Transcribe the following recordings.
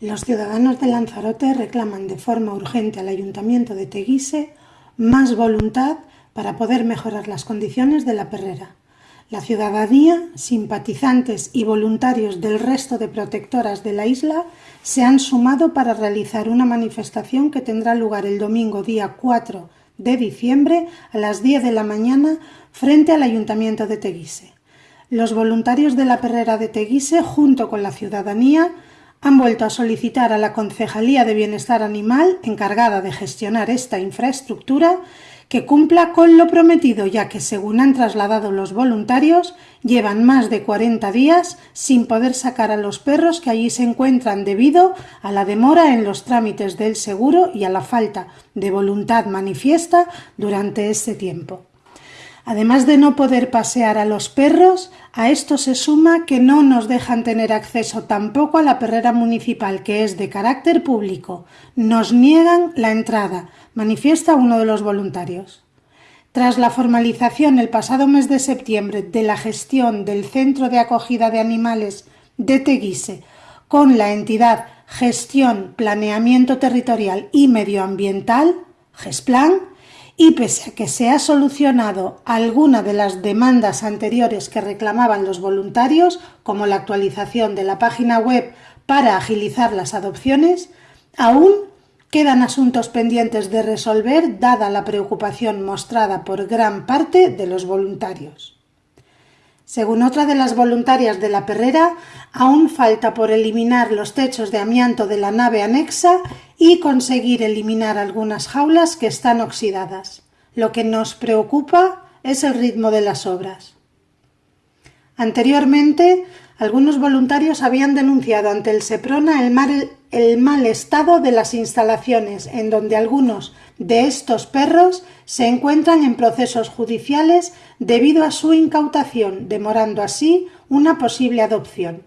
Los ciudadanos de Lanzarote reclaman de forma urgente al Ayuntamiento de Teguise más voluntad para poder mejorar las condiciones de la perrera. La ciudadanía, simpatizantes y voluntarios del resto de protectoras de la isla se han sumado para realizar una manifestación que tendrá lugar el domingo día 4 de diciembre a las 10 de la mañana frente al Ayuntamiento de Teguise. Los voluntarios de la perrera de Teguise, junto con la ciudadanía, han vuelto a solicitar a la Concejalía de Bienestar Animal, encargada de gestionar esta infraestructura, que cumpla con lo prometido, ya que, según han trasladado los voluntarios, llevan más de 40 días sin poder sacar a los perros que allí se encuentran debido a la demora en los trámites del seguro y a la falta de voluntad manifiesta durante este tiempo. Además de no poder pasear a los perros, a esto se suma que no nos dejan tener acceso tampoco a la perrera municipal, que es de carácter público. Nos niegan la entrada, manifiesta uno de los voluntarios. Tras la formalización el pasado mes de septiembre de la gestión del Centro de Acogida de Animales de Teguise con la entidad Gestión, Planeamiento Territorial y Medioambiental, GESPLAN, y pese a que se ha solucionado alguna de las demandas anteriores que reclamaban los voluntarios, como la actualización de la página web para agilizar las adopciones, aún quedan asuntos pendientes de resolver dada la preocupación mostrada por gran parte de los voluntarios. Según otra de las voluntarias de la perrera, aún falta por eliminar los techos de amianto de la nave anexa y conseguir eliminar algunas jaulas que están oxidadas. Lo que nos preocupa es el ritmo de las obras. Anteriormente, algunos voluntarios habían denunciado ante el SEPRONA el mal, estado de las instalaciones, en donde algunos de estos perros se encuentran en procesos judiciales debido a su incautación, demorando así una posible adopción.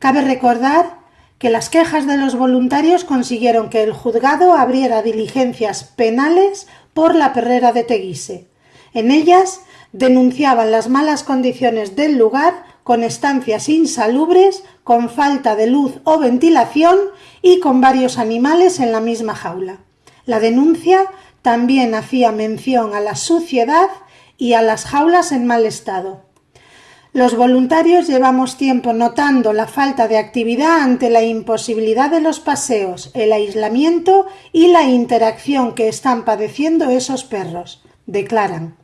Cabe recordar que las quejas de los voluntarios consiguieron que el juzgado abriera diligencias penales por la perrera de Teguise. En ellas denunciaban las malas condiciones del lugar con estancias insalubres, con falta de luz o ventilación y con varios animales en la misma jaula. La denuncia también hacía mención a la suciedad y a las jaulas en mal estado. Los voluntarios llevamos tiempo notando la falta de actividad ante la imposibilidad de los paseos, el aislamiento y la interacción que están padeciendo esos perros, declaran.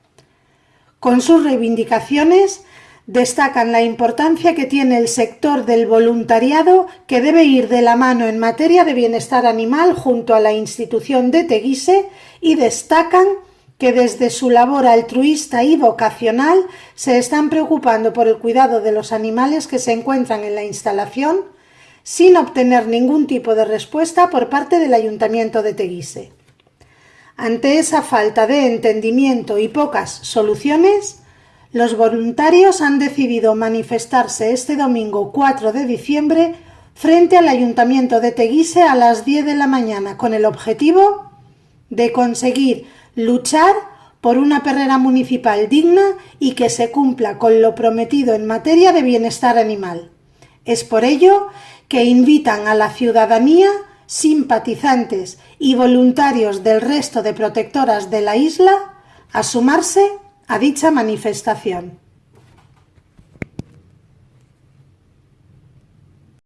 Con sus reivindicaciones destacan la importancia que tiene el sector del voluntariado que debe ir de la mano en materia de bienestar animal junto a la institución de Teguise y destacan que desde su labor altruista y vocacional se están preocupando por el cuidado de los animales que se encuentran en la instalación sin obtener ningún tipo de respuesta por parte del Ayuntamiento de Teguise. Ante esa falta de entendimiento y pocas soluciones, los voluntarios han decidido manifestarse este domingo 4 de diciembre frente al Ayuntamiento de Teguise a las 10 de la mañana con el objetivo de conseguir luchar por una perrera municipal digna y que se cumpla con lo prometido en materia de bienestar animal. Es por ello que invitan a la ciudadanía, simpatizantes y voluntarios del resto de protectoras de la isla a sumarse a dicha manifestación.